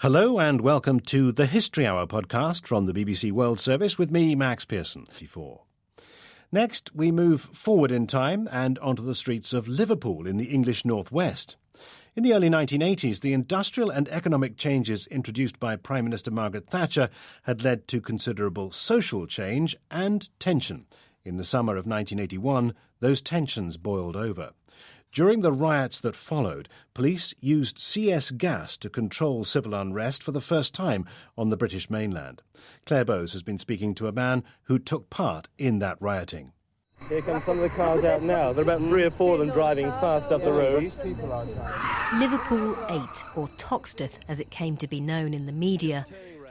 Hello and welcome to the History Hour podcast from the BBC World Service with me, Max Pearson. Next, we move forward in time and onto the streets of Liverpool in the English Northwest. In the early 1980s, the industrial and economic changes introduced by Prime Minister Margaret Thatcher had led to considerable social change and tension. In the summer of 1981, those tensions boiled over. During the riots that followed, police used CS gas to control civil unrest for the first time on the British mainland. Claire Bowes has been speaking to a man who took part in that rioting. Here come some of the cars out now. There are about three or four of them driving fast up the road. Liverpool 8, or Toxteth as it came to be known in the media,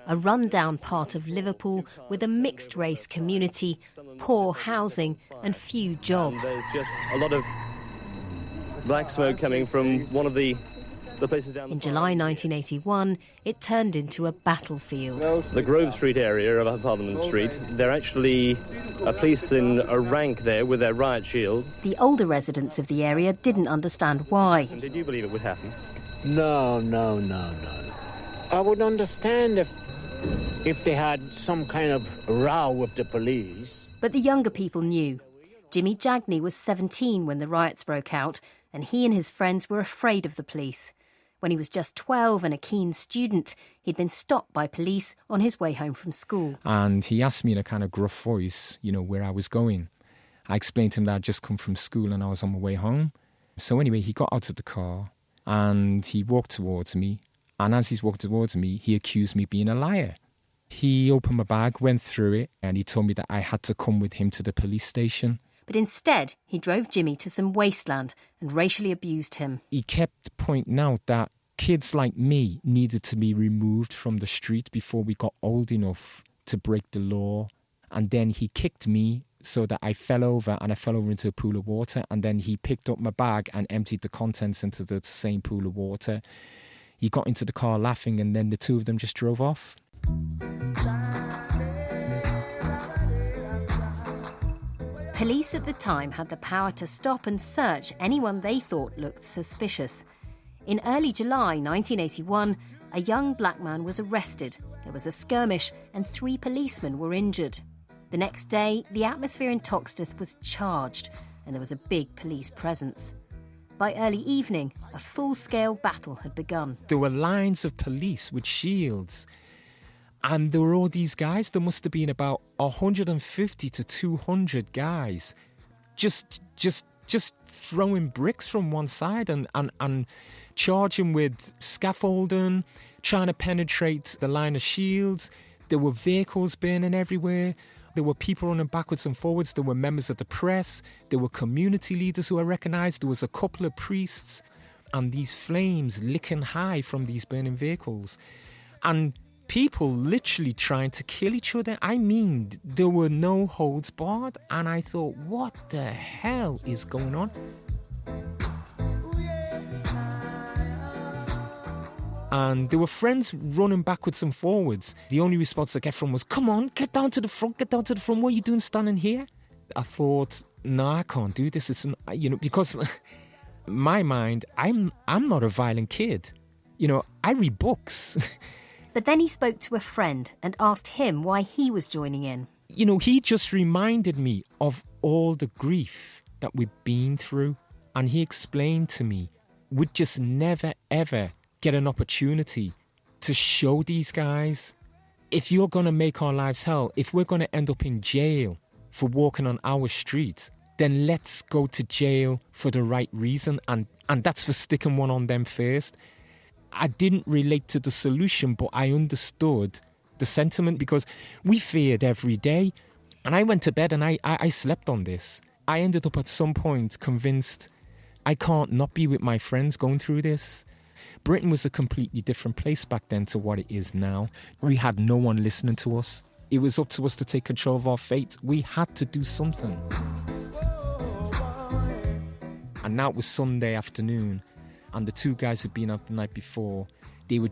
a rundown part of Liverpool with a mixed race community, poor housing, and few jobs. And there's just a lot of black smoke coming from one of the, the places down In July 1981, it turned into a battlefield. the Grove Street area of Parliament Street. They're actually a police in a rank there with their riot shields. The older residents of the area didn't understand why. And did you believe it would happen? No, no, no, no. I would understand if if they had some kind of row with the police. But the younger people knew. Jimmy Jagney was 17 when the riots broke out, and he and his friends were afraid of the police. When he was just 12 and a keen student, he'd been stopped by police on his way home from school. and he asked me in a kind of gruff voice, you know, where I was going. I explained to him that I'd just come from school and I was on my way home. So anyway, he got out of the car and he walked towards me. And as he's walked towards me, he accused me of being a liar. He opened my bag, went through it, and he told me that I had to come with him to the police station. But instead, he drove Jimmy to some wasteland and racially abused him. He kept pointing out that kids like me needed to be removed from the street before we got old enough to break the law. And then he kicked me so that I fell over and I fell over into a pool of water. And then he picked up my bag and emptied the contents into the same pool of water. He got into the car laughing, and then the two of them just drove off. Police at the time had the power to stop and search anyone they thought looked suspicious. In early July 1981, a young black man was arrested. There was a skirmish, and three policemen were injured. The next day, the atmosphere in Toxteth was charged, and there was a big police presence. By early evening, a full scale battle had begun. There were lines of police with shields. And there were all these guys. There must have been about 150 to 200 guys just just just throwing bricks from one side and, and, and charging with scaffolding, trying to penetrate the line of shields. There were vehicles burning everywhere. There were people running backwards and forwards. There were members of the press. There were community leaders who were recognized. There was a couple of priests. And these flames licking high from these burning vehicles. And people literally trying to kill each other. I mean, there were no holds barred. And I thought, what the hell is going on? and there were friends running backwards and forwards. The only response I get from was, "Come on, get down to the front, get down to the front. What are you doing standing here?" I thought, "No, I can't do this. It's an, you know because my mind, I'm I'm not a violent kid. You know, I read books. But then he spoke to a friend and asked him why he was joining in. you know, he just reminded me of all the grief that we've been through, and he explained to me we'd just never ever get an opportunity to show these guys if you're going to make our lives hell, if we're going to end up in jail for walking on our street, then let's go to jail for the right reason and and that's for sticking one on them first. I didn't relate to the solution, but I understood the sentiment because we feared every day. And I went to bed and I, I, I slept on this. I ended up at some point convinced I can't not be with my friends going through this. Britain was a completely different place back then to what it is now. We had no one listening to us. It was up to us to take control of our fate. We had to do something. And now it was Sunday afternoon, and the two guys who'd been out the night before. They were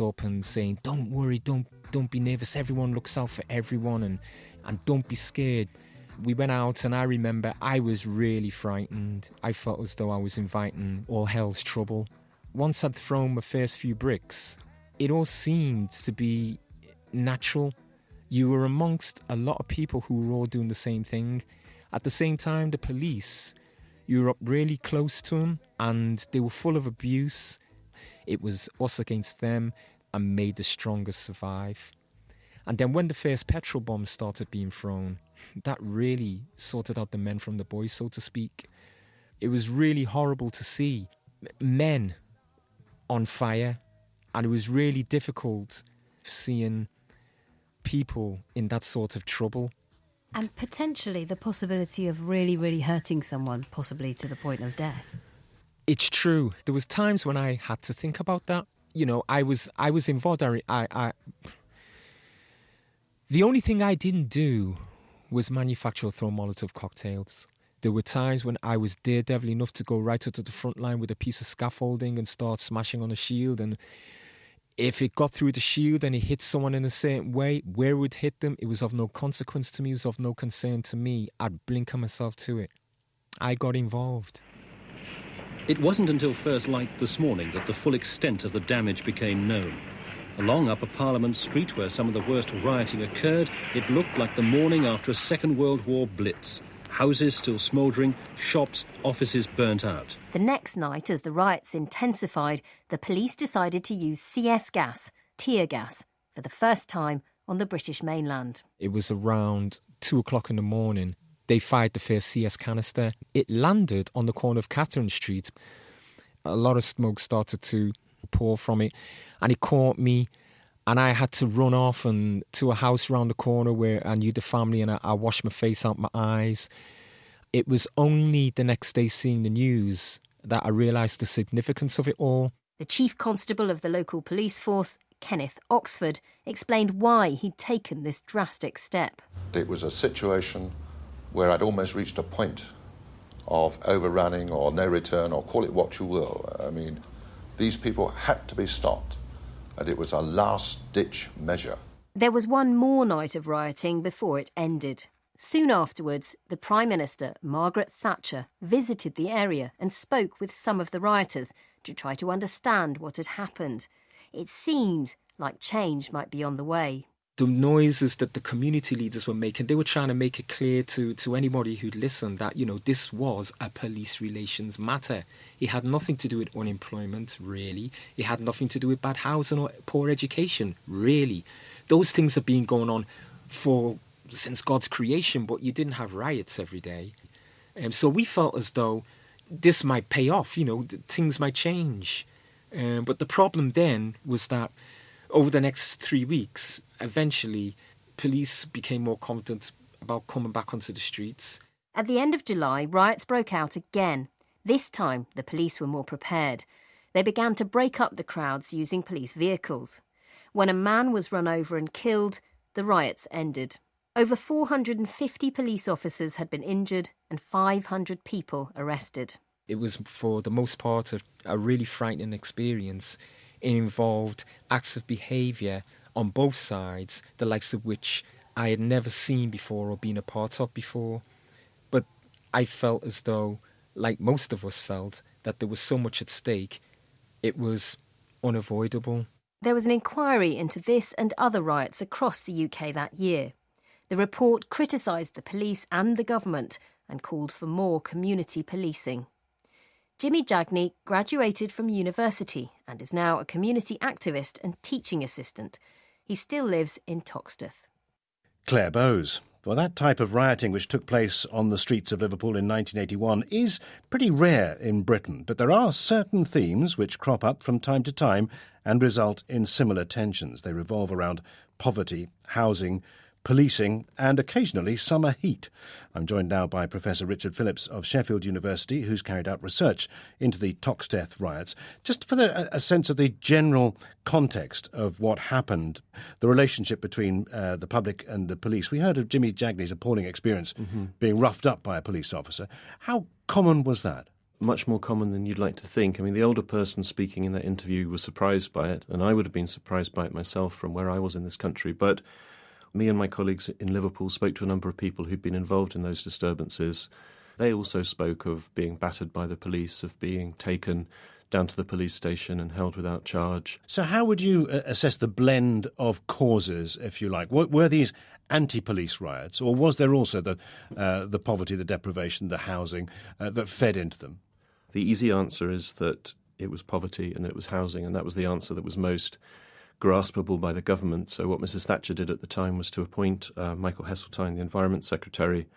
up and saying, "Don't worry, don't don't be nervous. Everyone looks out for everyone, and and don't be scared." We went out, and I remember I was really frightened. I felt as though I was inviting all hell's trouble. Once I'd thrown my first few bricks, it all seemed to be natural. You were amongst a lot of people who were all doing the same thing. At the same time, the police, you were up really close to them and they were full of abuse. It was us against them and made the strongest survive. And then when the first petrol bombs started being thrown, that really sorted out the men from the boys, so to speak. It was really horrible to see men on fire, and it was really difficult seeing people in that sort of trouble. And potentially the possibility of really, really hurting someone, possibly to the point of death. It's true. There was times when I had to think about that. You know, I was I was involved. I, I, the only thing I didn't do was manufacture or throw Molotov cocktails. There were times when I was daredevil enough to go right up to the front line with a piece of scaffolding and start smashing on a shield. And if it got through the shield and it hit someone in the same way, where it would hit them, it was of no consequence to me, it was of no concern to me. I'd blink myself to it. I got involved. It wasn't until first light this morning that the full extent of the damage became known. Along Upper Parliament Street, where some of the worst rioting occurred, it looked like the morning after a Second World War blitz houses still smouldering, shops, offices burnt out. The next night, as the riots intensified, the police decided to use CS gas, tear gas, for the first time on the British mainland. It was around two o'clock in the morning. They fired the first CS canister. It landed on the corner of Catherine Street. A lot of smoke started to pour from it, and it caught me and I had to run off and to a house around the corner where I knew the family and I, I washed my face out my eyes. It was only the next day seeing the news that I realised the significance of it all. The chief constable of the local police force, Kenneth Oxford, explained why he'd taken this drastic step. It was a situation where I'd almost reached a point of overrunning or no return or call it what you will. I mean, these people had to be stopped and it was a last ditch measure. There was one more night of rioting before it ended. Soon afterwards, the Prime Minister, Margaret Thatcher, visited the area and spoke with some of the rioters to try to understand what had happened. It seemed like change might be on the way the noises that the community leaders were making, they were trying to make it clear to, to anybody who'd listened that, you know, this was a police relations matter. It had nothing to do with unemployment, really. It had nothing to do with bad housing or poor education, really. Those things have been going on for since God's creation, but you didn't have riots every day. Um, so we felt as though this might pay off, you know, things might change. Um, but the problem then was that over the next three weeks, eventually, police became more confident about coming back onto the streets. At the end of July, riots broke out again. This time, the police were more prepared. They began to break up the crowds using police vehicles. When a man was run over and killed, the riots ended. Over 450 police officers had been injured and 500 people arrested. It was, for the most part, a, a really frightening experience. It involved acts of behaviour on both sides, the likes of which I had never seen before or been a part of before. But I felt as though, like most of us felt, that there was so much at stake, it was unavoidable. There was an inquiry into this and other riots across the UK that year. The report criticised the police and the government and called for more community policing. Jimmy Jagney graduated from university and is now a community activist and teaching assistant. He still lives in Toxteth. Claire Bowes. Well, that type of rioting which took place on the streets of Liverpool in 1981 is pretty rare in Britain, but there are certain themes which crop up from time to time and result in similar tensions. They revolve around poverty, housing, policing, and occasionally summer heat. I'm joined now by Professor Richard Phillips of Sheffield University, who's carried out research into the Toxteth riots. Just for the, a sense of the general context of what happened, the relationship between uh, the public and the police. We heard of Jimmy Jagney's appalling experience mm-hmm. being roughed up by a police officer. How common was that? much more common than you'd like to think. I mean, the older person speaking in that interview was surprised by it, and I would have been surprised by it myself from where I was in this country. But me and my colleagues in Liverpool spoke to a number of people who'd been involved in those disturbances. They also spoke of being battered by the police, of being taken down to the police station and held without charge. So, how would you uh, assess the blend of causes, if you like? Were these anti-police riots, or was there also the uh, the poverty, the deprivation, the housing uh, that fed into them? The easy answer is that it was poverty and that it was housing, and that was the answer that was most graspable by the government. So, what Mrs. Thatcher did at the time was to appoint uh, Michael Heseltine, the Environment Secretary,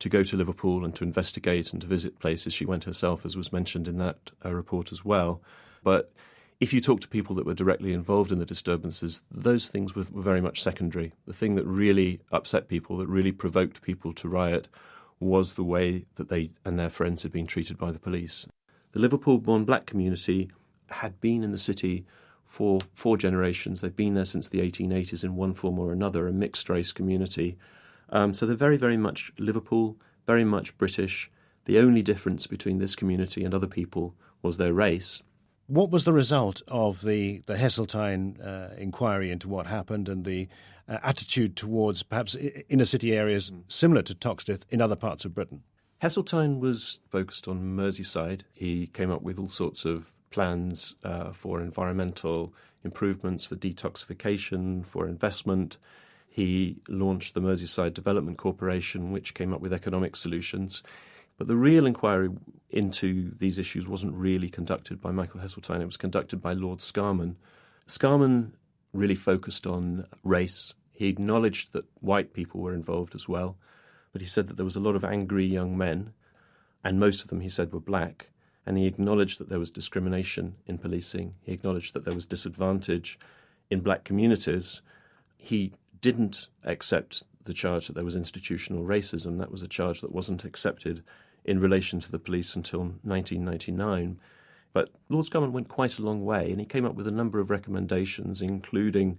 to go to Liverpool and to investigate and to visit places. She went herself, as was mentioned in that uh, report as well. But if you talk to people that were directly involved in the disturbances, those things were, were very much secondary. The thing that really upset people, that really provoked people to riot, was the way that they and their friends had been treated by the police. The Liverpool born black community had been in the city for four generations. They've been there since the 1880s in one form or another, a mixed race community. Um, so they're very, very much Liverpool, very much British. The only difference between this community and other people was their race. What was the result of the, the Heseltine uh, inquiry into what happened and the uh, attitude towards perhaps inner city areas similar to Toxteth in other parts of Britain? Heseltine was focused on Merseyside. He came up with all sorts of plans uh, for environmental improvements, for detoxification, for investment. He launched the Merseyside Development Corporation, which came up with economic solutions. But the real inquiry into these issues wasn't really conducted by Michael Heseltine, it was conducted by Lord Scarman. Scarman really focused on race. He acknowledged that white people were involved as well, but he said that there was a lot of angry young men, and most of them, he said, were black. And he acknowledged that there was discrimination in policing. He acknowledged that there was disadvantage in black communities. He didn't accept the charge that there was institutional racism. That was a charge that wasn't accepted in relation to the police until 1999. But Lord Scarman went quite a long way, and he came up with a number of recommendations, including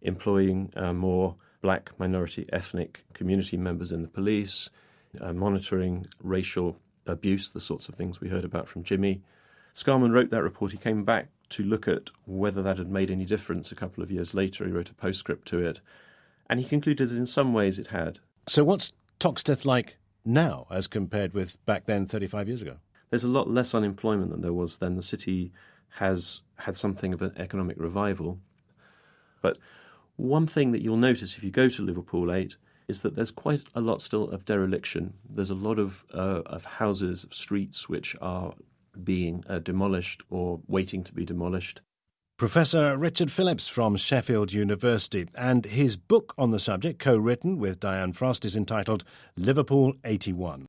employing uh, more black, minority, ethnic community members in the police, uh, monitoring racial abuse, the sorts of things we heard about from Jimmy. Scarman wrote that report. He came back to look at whether that had made any difference a couple of years later. He wrote a postscript to it and he concluded that in some ways it had. So, what's Toxteth like now as compared with back then, 35 years ago? There's a lot less unemployment than there was then. The city has had something of an economic revival. But one thing that you'll notice if you go to Liverpool 8 is that there's quite a lot still of dereliction. There's a lot of, uh, of houses, of streets which are being uh, demolished or waiting to be demolished. Professor Richard Phillips from Sheffield University, and his book on the subject, co written with Diane Frost, is entitled Liverpool 81.